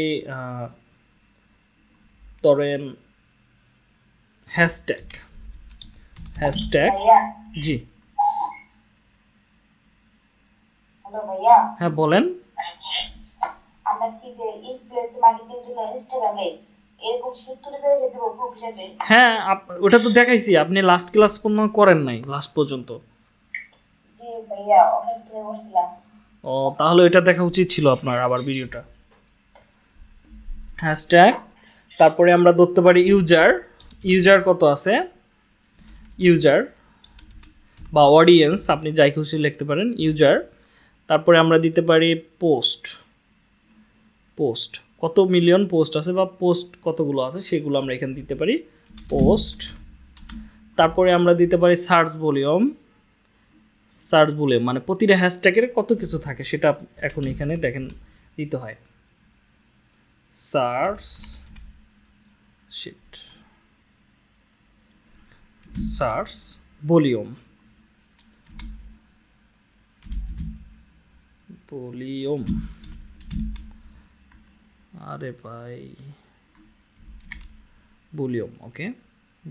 ধরেন হ্যাশট্যাগ হ্যাশট্যাগ জি। ভাইয়া? হ্যাঁ বলেন। আমরা কি যে মার্কেটিং জন্য ইনস্টাগ্রামে এরকম হ্যাঁ ওটা তো দেখাইছি। আপনি লাস্ট ক্লাস পর্যন্ত করেন নাই লাস্ট পর্যন্ত। জি ভাইয়া ও তাহলে এটা দেখা উচিত ছিল আপনার আবার ভিডিওটা। হ্যাশট্যাগ তারপরে আমরা ধরতে পারি ইউজার ইউজার কত আছে? ইউজার বা অডিয়েন্স আপনি যাই খুশি লিখতে পারেন। ইউজার তারপরে আমরা দিতে পারি পোস্ট। পোস্ট। কত মিলিয়ন পোস্ট আছে বা পোস্ট কতগুলো আছে সেগুলো আমরা এখানে দিতে পারি পোস্ট। তারপরে আমরা দিতে পারি সার্চ ভলিউম। সার্চ ভলিউম মানে প্রতিটা হ্যাশট্যাগের কত কিছু থাকে সেটা এখন এখানে দেখেন দিতে হয়। Search sheet. Search volume. Volume আরে ভাই। ভলিউম ওকে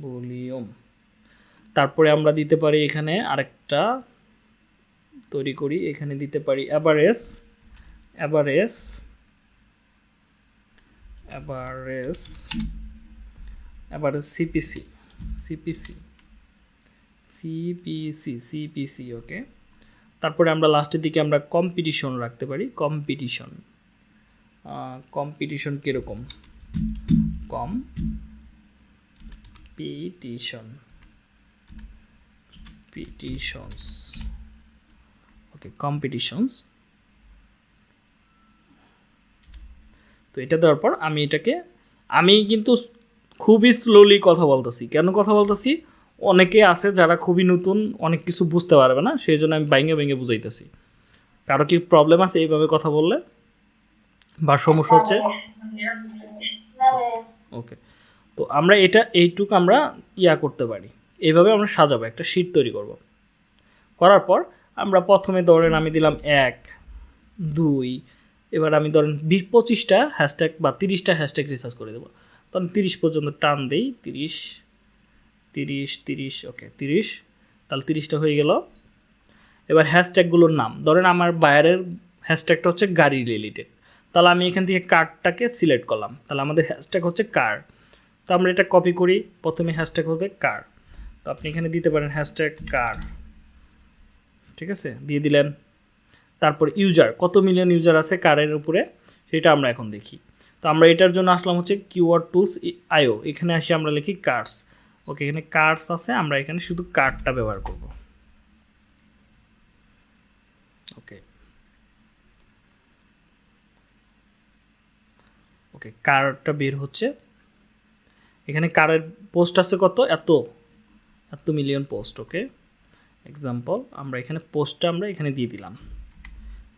ভলিউম তারপরে আমরা দিতে পারি এখানে আরেকটা। তৈরি করি, এখানে দিতে পারি average average average average CPC CPC CPC CPC okay তারপরে আমরা লাস্টের দিকে আমরা কম্পিটিশন রাখতে পারি। কম্পিটিশন কম্পিটিশন কীরকম? Competition petitions okay competitions তো এটা দেওয়ার পর আমি এটাকে, আমি কিন্তু খুবই স্লোলি কথা বলতেছি। কেন কথা বলতেছি? অনেকে আছে যারা খুবই নতুন, অনেক কিছু বুঝতে পারবে না সেই জন্য আমি ভেঙে ভেঙে বুঝাইতেছি। কারও কি প্রবলেম আছে এইভাবে কথা বললে? বা সমস্যা হচ্ছে? ওকে তো আমরা এটা, এইটুক আমরা ইয়া করতে পারি। এইভাবে আমরা সাজাবো, একটা শিট তৈরি করব। করার পর আমরা প্রথমে ধরেন আমি দিলাম এক, দুই, এবার আমি ধরেন বিশ, পঁচিশটা হ্যাশট্যাগ বা তিরিশটা হ্যাশট্যাগ রিসার্চ করে দেবো। তখন তিরিশ পর্যন্ত টান দেই, তিরিশ তিরিশ তিরিশ ওকে তিরিশ। তাহলে তিরিশটা হয়ে গেল। এবার হ্যাশট্যাগুলোর নাম। ধরেন আমার বায়ারের হ্যাশট্যাগটা হচ্ছে গাড়ি রিলেটেড তাহলে আমি এখান থেকে কার্ডটাকে সিলেক্ট করলাম। তাহলে আমাদের হ্যাশট্যাগ হচ্ছে কার তো আমরা এটা কপি করি। প্রথমে হ্যাশট্যাগ হবে কার তো আপনি এখানে দিতে পারেন হ্যাশট্যাগ কার ঠিক আছে? দিয়ে দিলেন। তারপর ইউজার কত মিলিয়ন ইউজার আছে কারের উপরে? সেটা আমরা এখন দেখি। তো আমরা এটার জন্য আসলাম হচ্ছে কিওয়ার্ড টুলস আইও এখানে আসি আমরা লিখি কার্ডস ওকে, এখানে কার্ডস আছে, আমরা এখানে শুধু কার্ডটা ব্যবহার করব। ওকে। ওকে কার্ডটা বের হচ্ছে। এখানে কারের পোস্ট আছে কত? এত। এত মিলিয়ন পোস্ট ওকে। এক্সাম্পল আমরা এখানে পোস্টটা আমরা এখানে দিয়ে দিলাম।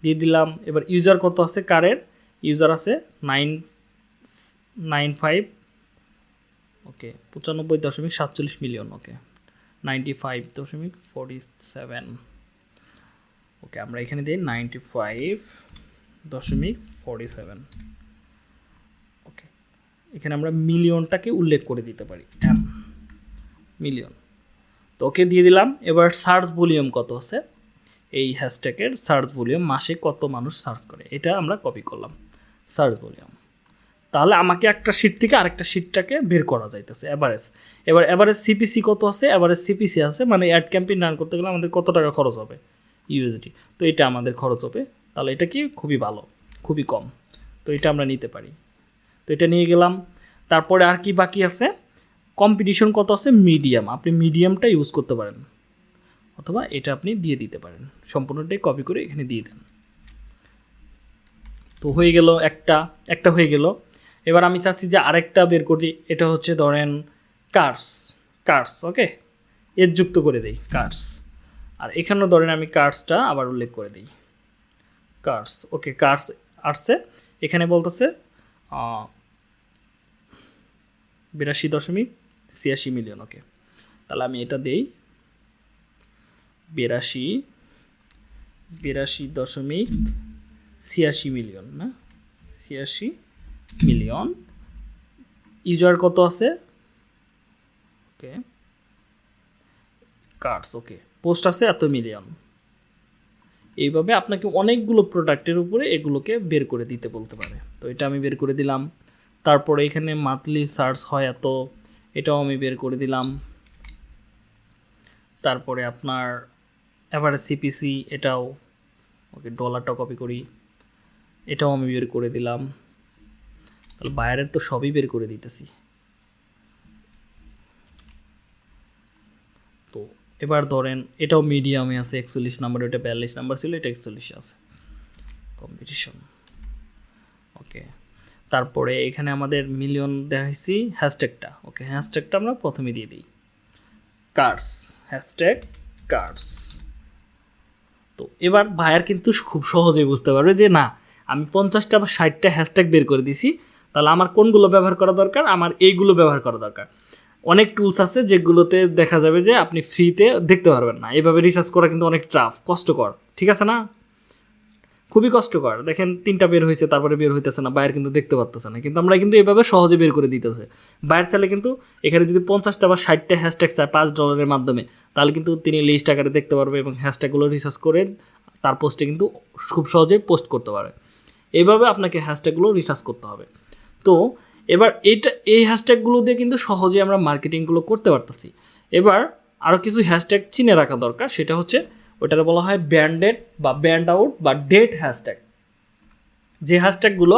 দিয়ে দিলাম, এবার ইউজার কত আছে কারের ইউজার আছে নাইন নাইন ফাইভ ওকে পঁচানব্বই দশমিক সাতচল্লিশ মিলিয়ন ওকে নাইনটি ফাইভ দশমিক ফোরটি সেভেন ওকে আমরা এখানে দিই নাইনটি ফাইভ দশমিক ফোরটি সেভেন ওকে এখানে আমরা মিলিয়নটাকে উল্লেখ করে দিতে পারি এম মিলিয়ন তো ওকে দিয়ে দিলাম, এবার সার্চ ভলিউম কত আছে? এই হ্যাশট্যাগের সার্চ ভলিউম মাসে কত মানুষ সার্চ করে? এটা আমরা কপি করলাম সার্চ ভলিউম তাহলে আমাকে একটা শিট থেকে আরেকটা শিটটাকে বের করা যাইতেছে অ্যাভারেজ এবার অ্যাভারেজ সিপিসি কত আছে? অ্যাভারেজ সিপিসি আছে মানে অ্যাড ক্যাম্পেইন রান করতে গেলে আমাদের কত টাকা খরচ হবে? ইউএসডি তো এটা আমাদের খরচ হবে। তাহলে এটা কি? খুবই ভালো, খুবই কম। তো এটা আমরা নিতে পারি। তো এটা নিয়ে গেলাম। তারপরে আর কি বাকি আছে? কম্পিটিশন কত আছে? মিডিয়াম আপনি মিডিয়ামটা ইউজ করতে পারেন। অথবা এটা আপনি দিয়ে দিতে পারেন। সম্পূর্ণটাই কপি করে এখানে দিয়ে দেন। তো হয়ে গেল একটা একটা হয়ে গেল। এবার আমি চাচ্ছি যে আরেকটা বের করি, এটা হচ্ছে ধরেন কার্স কার্স ওকে এর যুক্ত করে দেই কার্স আর এখানেও ধরেন আমি কার্সটা আবার উল্লেখ করে দিই। কার্স ওকে কার্স আসছে। এখানে বলতেছে বিরাশি দশমিক ছিয়াশি মিলিয়ন ওকে তাহলে আমি এটা দেই। বিরাশি বিরাশি দশমিক ছিয়াশি মিলিয়ন না? ছিয়াশি মিলিয়ন। ইউজার কত আছে? ওকে। কার্ডস, ওকে। পোস্ট আছে এত মিলিয়ন। এইভাবে আপনাকে অনেকগুলো প্রোডাক্টের উপরে এগুলোকে বের করে দিতে বলতে পারে। তো এটা আমি বের করে দিলাম। তারপরে এখানে মান্থলি সার্চ হয় এত, এটাও আমি বের করে দিলাম। তারপরে আপনার এবারে সিপিসি, এটাও। ওকে, ডলারটা কপি করি। এটাও আমি বের করে দিলাম। তাহলে বাইরের তো সবই বের করে দিতেছি। তো এবার ধরেন এটাও মিডিয়ামে আছে, একচল্লিশ নাম্বার ওটা বিয়াল্লিশ নাম্বার ছিল, এটা একচল্লিশে আছে। কম্পিটিশন ওকে তারপরে এখানে আমাদের মিলিয়ন দেখাইছি হ্যাশট্যাগটা ওকে হ্যাশট্যাগটা আমরা প্রথমে দিয়ে দিই। কার্স হ্যাশট্যাগ কার্স তো এবার ভাইয়ার কিন্তু খুব সহজেই বুঝতে পারবে যে না, আমি পঞ্চাশটা বা ষাটটা হ্যাশট্যাগ বের করে দিছি তাহলে আমার কোনগুলো ব্যবহার করা দরকার? আমার এইগুলো ব্যবহার করা দরকার। অনেক টুলস আছে যেগুলোতে দেখা যাবে যে আপনি ফ্রিতে দেখতে পারবেন না। এভাবে রিসার্চ করা কিন্তু অনেক টাফ কষ্টকর, ঠিক আছে না? খুবই কষ্টকর। দেখেন, তিনটা বের হয়েছে, তারপরে বের হইতেছে না, বাইরে কিন্তু দেখতে পারতেছে না। কিন্তু আমরা কিন্তু এভাবে সহজে বের করে দিতেছে। বাইরে চাইলে কিন্তু এখানে যদি পঞ্চাশটা বা ষাটটা হ্যাশট্যাগ চায় পাঁচ ডলারের মাধ্যমে, তাহলে কিন্তু তিনি লিস্ট আকারে দেখতে পারবে এবং হ্যাশট্যাগুলো রিসার্চ করে তার পোস্টে কিন্তু খুব সহজে পোস্ট করতে পারে। এইভাবে আপনাকে হ্যাশট্যাগুলো রিসার্চ করতে হবে। তো এবার এইটা, এই হ্যাশট্যাগুলো দিয়ে কিন্তু সহজে আমরা মার্কেটিংগুলো করতে পারতেছি। এবার আরও কিছু হ্যাশট্যাগ চিনে রাখা দরকার, সেটা হচ্ছে ওটার বলা হয় ব্যান্ডেড বা ব্যান্ড আউট বা ডেট হ্যাশট্যাগ যে হ্যাশট্যাগুলো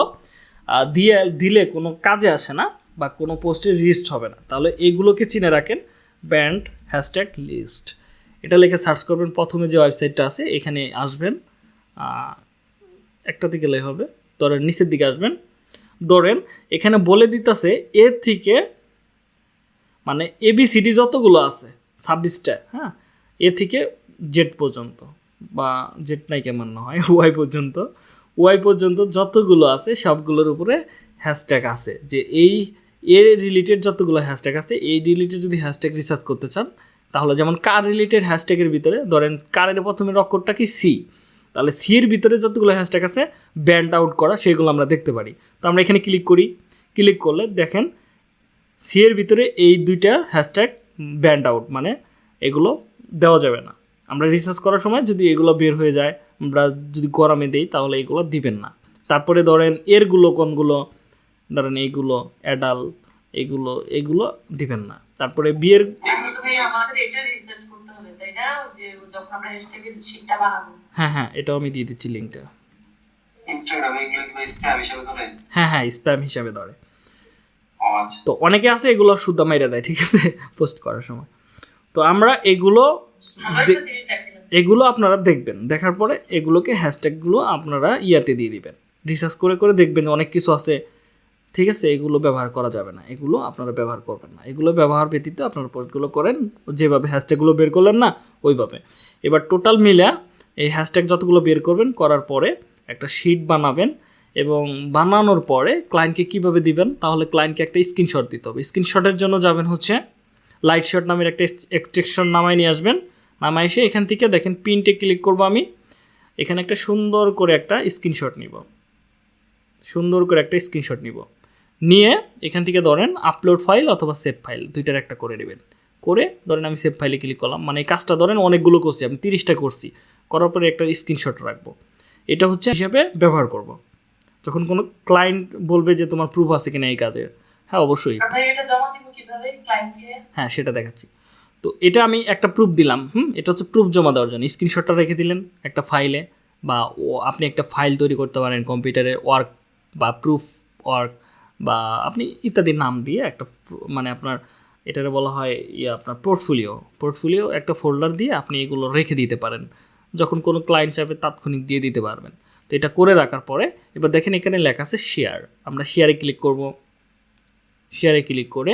দিয়ে, দিলে কোনো কাজে আসে না বা কোনো পোস্টে লিস্ট হবে না। তাহলে এইগুলোকে চিনে রাখেন ব্যান্ড হ্যাশট্যাগ লিস্ট এটা লিখে সার্চ করবেন, প্রথমে যে ওয়েবসাইটটা আছে, এখানে আসবেন একটাতে গেলে হবে ধরেন নিচের দিকে আসবেন ধরেন, এখানে বলে দিতেছে এর থেকে মানে এবিসিডি যতগুলো আছে, ছাব্বিশটা হ্যাঁ এ থেকে জেড পর্যন্ত বা জেড নাই কেমন না হয়, ওয়াই পর্যন্ত ওয়াই পর্যন্ত যতগুলো আছে সবগুলোর উপরে হ্যাশট্যাগ আছে যে এই এর রিলেটেড যতগুলো হ্যাশট্যাগ আছে, এই রিলেটেড যদি হ্যাশট্যাগ রিসার্চ করতে চান, তাহলে যেমন কার রিলেটেড হ্যাশট্যাগের ভিতরে, ধরেন কারের প্রথমে অক্ষরটা কি সি তাহলে সি এর ভিতরে যতগুলো হ্যাশট্যাগ আছে ব্যান্ড আউট করা, সেগুলো আমরা দেখতে পারি। তো আমরা এখানে ক্লিক করি। ক্লিক করলে দেখেন সি এর ভিতরে এই দুইটা হ্যাশট্যাগ ব্যান্ড আউট মানে এগুলো দেওয়া যাবে না। আমরা রিসার্চ করার সময় যদি এগুলো বের হয়ে যায়, আমরা যদি গরমে দিই, তাহলে এগুলো দিবেন না। তারপরে ধরেন এরগুলো কোনগুলো? ধরেন এইগুলো অ্যাডাল এগুলো এগুলো দিবেন না। তারপরে বিয়ের তাই না যে যখন আমরা হ্যাশট্যাগের শীটটা বানাবো। হ্যাঁ হ্যাঁ এটাও আমি দিয়ে দিচ্ছি লিঙ্কটা ইনস্টাগ্রামে এগুলো কি স্প্যাম হিসেবে ধরে? হ্যাঁ হ্যাঁ স্প্যাম হিসাবে ধরে। তো অনেকে আছে এগুলো শুদ্ধ মাইরা দেয় ঠিক আছে? পোস্ট করার সময়। তো আমরা এগুলো এগুলো আপনারা দেখবেন। দেখার পরে এগুলোকে হ্যাশট্যাগুলো আপনারা ইয়াতে দিয়ে দিবেন। রিসার্চ করে করে দেখবেন অনেক কিছু আছে। ঠিক আছে? এগুলো ব্যবহার করা যাবে না। এগুলো আপনারা ব্যবহার করবেন না। এগুলো ব্যবহার ব্যতীত আপনারা পোস্টগুলো করেন। যেভাবে হ্যাশট্যাগুলো বের করলেন না ওইভাবে। এবার টোটাল মিলা এই হ্যাশট্যাগ যতগুলো বের করবেন, করার পরে একটা শিট বানাবেন এবং বানানোর পরে ক্লায়েন্টকে কীভাবে দিবেন, তাহলে ক্লায়েন্টকে একটা স্ক্রিনশট দিতে হবে। স্ক্রিনশটের জন্য যাবেন হচ্ছে লাইট শট নামের একটা এক্সট্রেকশন নামায় নিয়ে আসবেন। নামায় এসে এখান থেকে দেখেন প্রিন্টে ক্লিক করব আমি। এখানে একটা সুন্দর করে একটা স্ক্রিনশট নিব। সুন্দর করে একটা স্ক্রিনশট নিব। নিয়ে এখান থেকে ধরেন আপলোড ফাইল অথবা সেভ ফাইল দুইটার একটা করে নেবেন। করে ধরেন আমি সেভ ফাইলে ক্লিক করলাম মানে এই কাজটা ধরেন অনেকগুলো করছি আমি তিরিশটা করছি। করার পরে একটা স্ক্রিনশট রাখব। এটা হচ্ছে হিসাবে ব্যবহার করব। যখন কোনো ক্লায়েন্ট বলবে যে তোমার প্রুফ আছে কিনা এই কাজের হ্যাঁ অবশ্যই। ক্লায়েন্টকে হ্যাঁ সেটা দেখাচ্ছি। তো এটা আমি একটা প্রুফ দিলাম হুম? এটা হচ্ছে প্রুফ জমা দেওয়ার জন্য। স্ক্রিনশটটা রেখে দিলেন একটা ফাইলে বা ও আপনি একটা ফাইল তৈরি করতে পারেন কম্পিউটারে ওয়ার্ক বা প্রুফ ওয়ার্ক বা আপনি ইত্যাদি নাম দিয়ে একটা মানে আপনার এটারে বলা হয় ইয়ে আপনার পোর্টফোলিও পোর্টফোলিও একটা ফোল্ডার দিয়ে আপনি এগুলো রেখে দিতে পারেন। যখন কোনো ক্লায়েন্ট চাইবে তাৎক্ষণিক দিয়ে দিতে পারবেন। তো এটা করে রাখার পরে এবার দেখেন এখানে লেখা আছে শেয়ার আমরা শেয়ারে ক্লিক করব। শেয়ারে ক্লিক করে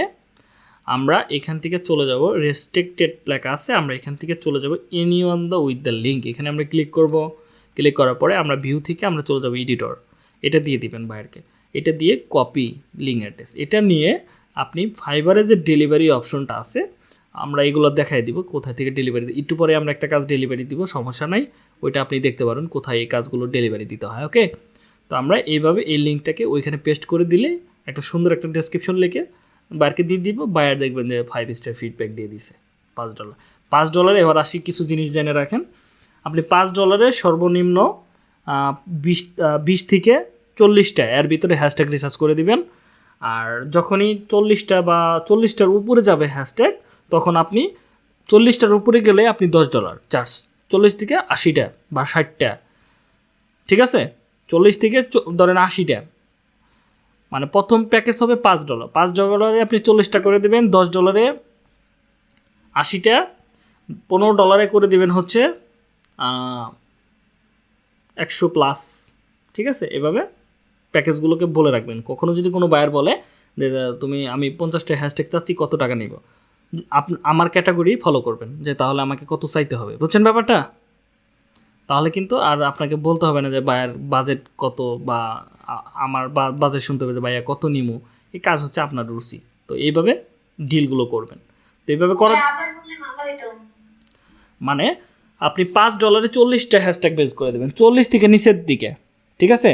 আমরা এখান থেকে চলে যাব। রেস্ট্রিক্টেড লেখা আছে, আমরা এখান থেকে চলে যাব any one the with the link এখানে আমরা ক্লিক করব। ক্লিক করার পরে আমরা ভিউ থেকে আমরা চলে যাব এডিটর এটা দিয়ে দিবেন বাইরকে এটা দিয়ে কপি লিঙ্ক অ্যাড্রেস এটা নিয়ে আপনি ফাইবারে যে ডেলিভারি অপশনটা আছে, আমরা এগুলো দেখাই দিব কোথায় থেকে ডেলিভারি একটু পরে আমরা একটা কাজ ডেলিভারি দিব, সমস্যা নাই। ওইটা আপনি দেখতে পারেন কোথায় এই কাজগুলো ডেলিভারি দিতে হয় ওকে তো আমরা এইভাবে এই লিঙ্কটাকে ওইখানে পেস্ট করে দিলে একটা সুন্দর একটা ডেসক্রিপশন লিখে বায়ারকে দিয়ে দিব বায়ার দেখবেন যে ফাইভ স্টার ফিডব্যাক দিয়ে দিছে, পাঁচ ডলার পাঁচ ডলারে এবার আসি কিছু জিনিস জেনে রাখেন। আপনি পাঁচ ডলারে সর্বনিম্ন বিশ বিশ থেকে চল্লিশটা, এর ভিতরে হ্যাশট্যাগ রিসার্চ করে দিবেন। আর যখনই চল্লিশটা বা চল্লিশটার উপরে যাবে হ্যাশট্যাগ তখন আপনি চল্লিশটার উপরে গেলে আপনি দশ ডলার চার্জ চল্লিশ থেকে আশিটা বা ষাটটা, ঠিক আছে? চল্লিশ থেকে ধরেন আশিটা মানে প্রথম প্যাকেজ হবে পাঁচ ডলার পাঁচ ডলারে আপনি চল্লিশটা করে দেবেন, দশ ডলারে আশিটা, পনেরো ডলারে করে দিবেন হচ্ছে একশো প্লাস ঠিক আছে? এভাবে প্যাকেজগুলোকে বলে রাখবেন। কখনো যদি কোনো বায়ার বলে যে তুমি আমি পঞ্চাশটা হ্যাশট্যাগ চাচ্ছি কত টাকা নিব? আপ আমার ক্যাটাগরি ফলো করবেন যে তাহলে আমাকে কত চাইতে হবে? বুঝছেন ব্যাপারটা? তাহলে কিন্তু আর আপনাকে বলতে হবে না যে বায়ার বাজেট কত বা আমার বাজেট শুনতে হবে যে ভাইয়া কত নিমু? এই কাজ হচ্ছে আপনার রুচি তো এইভাবে ডিলগুলো করবেন। তো এইভাবে ভালো হইতো মানে আপনি পাঁচ ডলারে চল্লিশটা হ্যাশট্যাগ বেস করে দেবেন। চল্লিশ থেকে নিচের দিকে ঠিক আছে?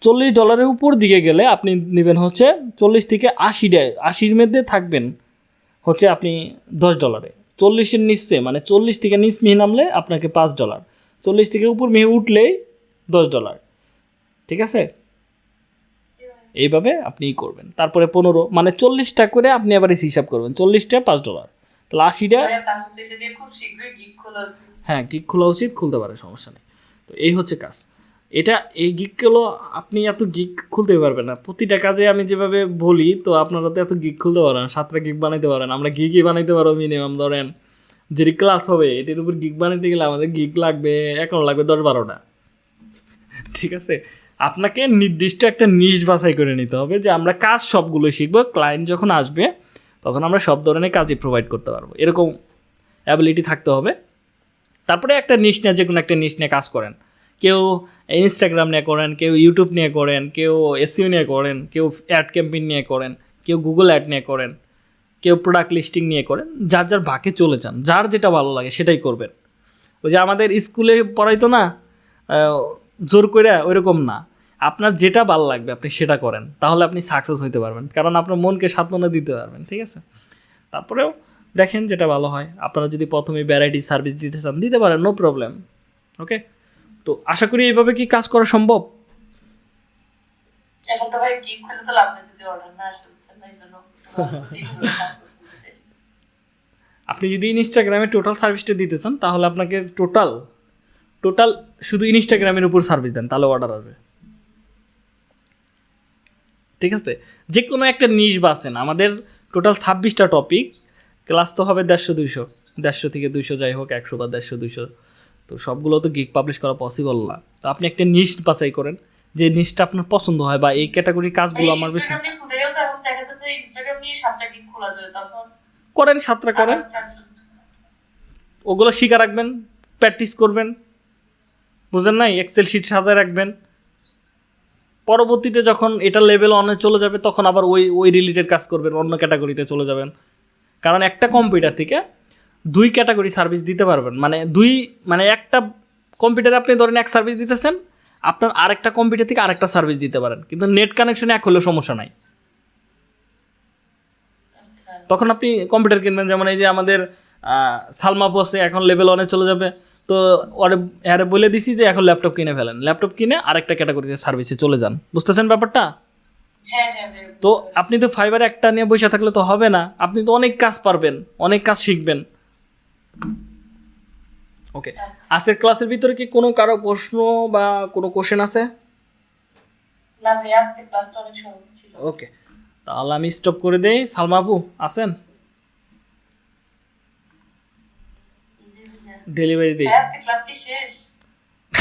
চল্লিশ ডলারের উপর দিকে গেলে আপনি নেবেন হচ্ছে চল্লিশ থেকে আশিটা আশির মধ্যে থাকবেন হচ্ছে আপনি দশ ডলারে। চল্লিশের নিচে মানে চল্লিশ থেকে নিচ মিহি নামলে আপনাকে পাঁচ ডলার। চল্লিশ থেকে উপর মিহি উঠলেই দশ ডলার। ঠিক আছে? এইভাবে আপনি করবেন। তারপরে পনেরো মানে চল্লিশটা করে আপনি আবার এই হিসাব করবেন। চল্লিশটা পাঁচ ডলার। তাহলে আশিটা হ্যাঁ গিক খোলা উচিত খুলতে পারে সমস্যা নেই। তো এই হচ্ছে কাজ। এটা এই গিকগুলো আপনি এত গিক খুলতে পারবেন না। প্রতিটা কাজে আমি যেভাবে বলি, তো আপনারা তো এত গিক খুলতে পারেন সাতটা গিক বানাইতে পারেন। আমরা গিকই বানাইতে পারব মিনিমাম ধরেন যেটি ক্লাস হবে, এটির উপর গিক বানাইতে গেলে আমাদের গিক লাগবে, এখন লাগবে দশ বারোটা। ঠিক আছে? আপনাকে নির্দিষ্ট একটা নিশ বাছাই করে নিতে হবে যে আমরা কাজ সবগুলো শিখব। ক্লায়েন্ট যখন আসবে, তখন আমরা সব ধরনের কাজই প্রোভাইড করতে পারব। এরকম অ্যাবিলিটি থাকতে হবে। তারপরে একটা নিশ নিয়ে যে কোনো একটা নিশ নিয়ে কাজ করেন। কেউ ইনস্টাগ্রাম নিয়ে করেন, কেউ ইউটিউব নিয়ে করেন, কেউ এসিও নিয়ে করেন, কেউ অ্যাড ক্যাম্পেইন নিয়ে করেন, কেউ গুগল অ্যাড নিয়ে করেন, কেউ প্রোডাক্ট লিস্টিং নিয়ে করেন, যার যার বাকে চলে যান, যার যেটা ভালো লাগে সেটাই করবেন। ওই যে আমাদের স্কুলে পড়াইতো না জোর করে ওইরকম না। আপনার যেটা ভালো লাগবে আপনি সেটা করেন, তাহলে আপনি সাকসেস হইতে পারবেন, কারণ আপনার মনকে সান্ত্বনা দিতে পারবেন, ঠিক আছে? তারপরেও দেখেন যেটা ভালো হয়, আপনারা যদি প্রথমে ভ্যারাইটি সার্ভিস দিতে চান, দিতে পারেন নো প্রবলেম ওকে তো আশা করি এইভাবে কি কাজ করা সম্ভব? এখন তো ভাই গিগ খুলে তো লাভ নেই যদি অর্ডার না আসে না? এই জন্য এইগুলো কাজ করতে হবে। আপনি যদি ইনস্টাগ্রামে টোটাল সার্ভিসটা দিতে চান তাহলে আপনাকে টোটাল টোটাল শুধু ইনস্টাগ্রামের উপর সার্ভিস দেন তাহলে অর্ডার আসবে। ঠিক আছে? যে কোনো একটা নিশ বাসেন আমাদের টোটাল ছাব্বিশটা টপিক ক্লাস তো হবে দেড়শো দুইশো দেড়শো থেকে দুইশো যাই হোক একশো বা দেড়শো দুইশো। তো সবগুলো তো গিক পাবলিশ করা পসিবল না। তো আপনি একটা নিশ বাছাই করেন যে নিশটা আপনার পছন্দ হয় বা এই ক্যাটাগরির কাজগুলো আমার বেশি ইনস্টাগ্রাম নিয়ে খুলতে গেলে দেখা যাচ্ছে যে ইনস্টাগ্রাম নিয়ে সাতটা গিগ খোলা যাবে তখন করেন সাতটা করেন। ওগুলো শিখা রাখবেন প্র্যাকটিস করবেন বুঝলেন নাই? এক্সেল শিট সাজায় রাখবেন। পরবর্তীতে যখন এটা লেভেল অনে চলে যাবে তখন আবার ওই ওই রিলেটেড কাজ করবেন অন্য ক্যাটাগরিতে চলে যাবেন। কারণ একটা কম্পিউটার থেকে দুই ক্যাটাগরি সার্ভিস দিতে পারবেন। মানে দুই মানে একটা কম্পিউটারে আপনি ধরেন এক সার্ভিস দিতেছেন আপনার আরেকটা কম্পিউটার থেকে আরেকটা সার্ভিস দিতে পারেন। কিন্তু নেট কানেকশনে এক হলেও সমস্যা নাই। আচ্ছা। তখন আপনি কম্পিউটার কিনবেন যেমন এই যে আমাদের সালমা বসে এখন লেভেল ওয়ানে চলে যাবে। তো ওরে আরে বলে দিছি যে এখন ল্যাপটপ কিনে ফেলেন। ল্যাপটপ কিনে আরেকটা ক্যাটাগরিতে সার্ভিসে চলে যান। বুঝতেছেন ব্যাপারটা? হ্যাঁ হ্যাঁ ভাইয়া তো আপনি তো ফাইবার একটা নিয়ে বসে থাকলে তো হবে না। আপনি তো অনেক কাজ পারবেন অনেক কাজ শিখবেন। ওকে। আজকের ক্লাসের ভিতরে কি কোনো কারও প্রশ্ন বা কোনো কোশ্চেন আছে? না ভাইয়া আজকে ক্লাসটা অনেক সহজ ছিল। ওকে তাহলে আমি স্টপ করে দেই। সালমা আপু আছেন? ডেলিভারি দিই আজকে ক্লাস কি শেষ?